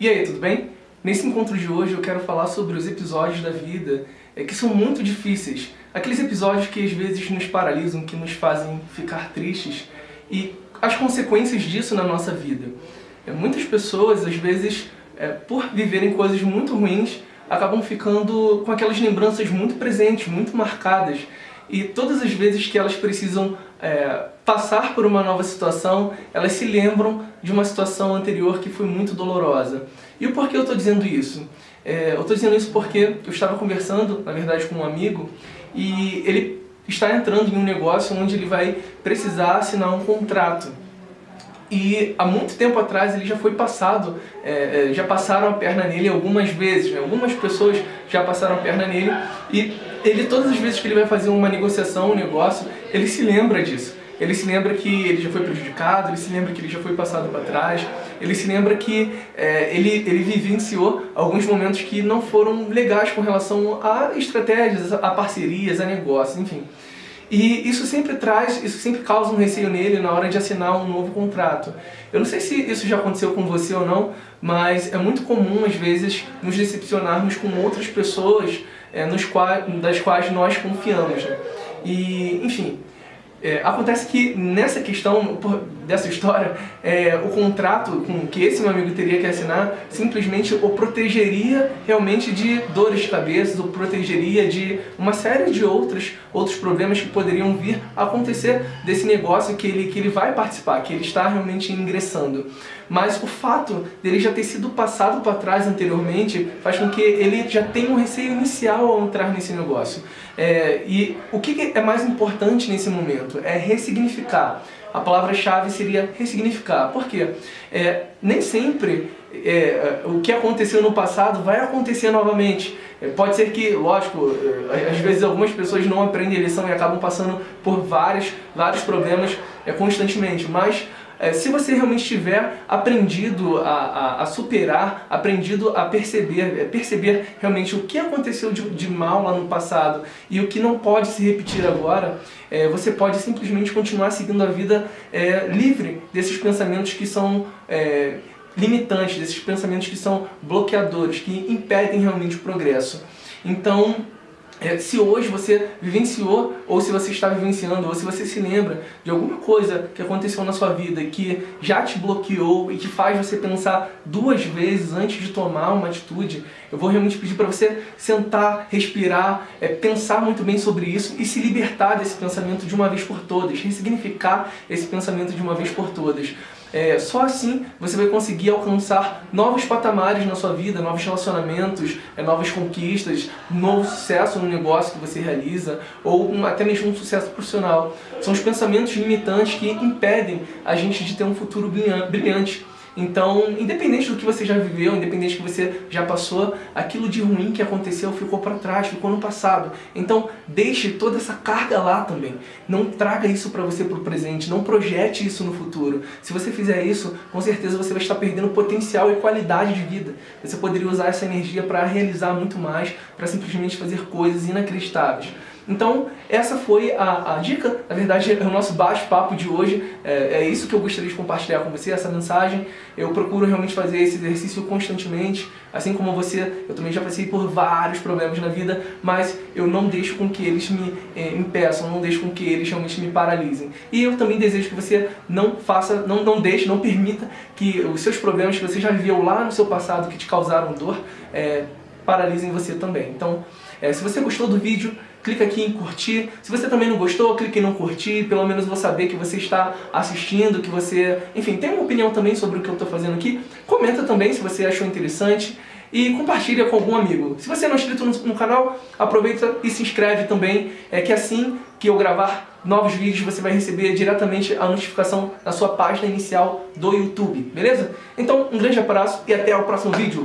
E aí, tudo bem? Nesse encontro de hoje eu quero falar sobre os episódios da vida é, que são muito difíceis. Aqueles episódios que às vezes nos paralisam, que nos fazem ficar tristes e as consequências disso na nossa vida. É, muitas pessoas, às vezes, é, por viverem coisas muito ruins, acabam ficando com aquelas lembranças muito presentes, muito marcadas. E todas as vezes que elas precisam é, passar por uma nova situação, elas se lembram de uma situação anterior que foi muito dolorosa. E o porquê eu estou dizendo isso? É, eu estou dizendo isso porque eu estava conversando, na verdade, com um amigo, e ele está entrando em um negócio onde ele vai precisar assinar um contrato. E há muito tempo atrás ele já foi passado, é, é já passaram a perna nele algumas vezes, né? algumas pessoas já passaram a perna nele e ele todas as vezes que ele vai fazer uma negociação, um negócio, ele se lembra disso. Ele se lembra que ele já foi prejudicado, ele se lembra que ele já foi passado para trás, ele se lembra que é, ele, ele vivenciou alguns momentos que não foram legais com relação a estratégias, a parcerias, a negócios, enfim. E isso sempre traz, isso sempre causa um receio nele na hora de assinar um novo contrato. Eu não sei se isso já aconteceu com você ou não, mas é muito comum às vezes nos decepcionarmos com outras pessoas é, nos quais, das quais nós confiamos. Né? E, enfim, é, acontece que nessa questão dessa história, é, o contrato com que esse meu amigo teria que assinar simplesmente o protegeria realmente de dores de cabeça, o protegeria de uma série de outros, outros problemas que poderiam vir a acontecer desse negócio que ele, que ele vai participar, que ele está realmente ingressando. Mas o fato dele já ter sido passado para trás anteriormente faz com que ele já tenha um receio inicial ao entrar nesse negócio. É, e o que é mais importante nesse momento? É ressignificar. A palavra-chave seria ressignificar. Por quê? É, nem sempre é, o que aconteceu no passado vai acontecer novamente. É, pode ser que, lógico, é, às vezes algumas pessoas não aprendem a lição e acabam passando por vários, vários problemas é, constantemente, mas é, se você realmente tiver aprendido a, a, a, superar, aprendido a perceber, é, perceber realmente o que aconteceu de, de, mal lá no passado e o que não pode se repetir agora, é, você pode simplesmente continuar seguindo a vida é, livre desses pensamentos que são limitantes, desses pensamentos que são bloqueadores, que impedem realmente o progresso. Então, se hoje você vivenciou, ou se você está vivenciando, ou se você se lembra de alguma coisa que aconteceu na sua vida que já te bloqueou e que faz você pensar duas vezes antes de tomar uma atitude, eu vou realmente pedir para você sentar, respirar, é, pensar muito bem sobre isso e se libertar desse pensamento de uma vez por todas, ressignificar esse pensamento de uma vez por todas. É, só assim você vai conseguir alcançar novos patamares na sua vida, novos relacionamentos, é, novas conquistas, novo sucesso no negócio que você realiza ou um, até mesmo um sucesso profissional. São os pensamentos limitantes que impedem a gente de ter um futuro brilhante. Então, independente do que você já viveu, independente do que você já passou, aquilo de ruim que aconteceu ficou para trás, ficou no passado. Então, deixe toda essa carga lá também. Não traga isso para você para o presente, não projete isso no futuro. Se você fizer isso, com certeza você vai estar perdendo potencial e qualidade de vida. Você poderia usar essa energia para realizar muito mais, para simplesmente fazer coisas inacreditáveis. Então, essa foi a, a dica, na verdade é o nosso bate-papo de hoje, é, é, isso que eu gostaria de compartilhar com você, essa mensagem. Eu procuro realmente fazer esse exercício constantemente, assim como você, eu também já passei por vários problemas na vida, mas eu não deixo com que eles me é, impeçam, não deixo com que eles realmente me paralisem. E eu também desejo que você não faça, não, não deixe, não permita que os seus problemas que você já viveu lá no seu passado, que te causaram dor, é, paralisem você também. Então, é, se você gostou do vídeo, clica aqui em curtir. Se você também não gostou, clique em não curtir, pelo menos vou saber que você está assistindo, que você, enfim, tem uma opinião também sobre o que eu estou fazendo aqui. Comenta também se você achou interessante e compartilha com algum amigo. Se você não é inscrito no, no canal, aproveita e se inscreve também, é que assim que eu gravar novos vídeos você vai receber diretamente a notificação na sua página inicial do YouTube, beleza? Então, um grande abraço e até o próximo vídeo.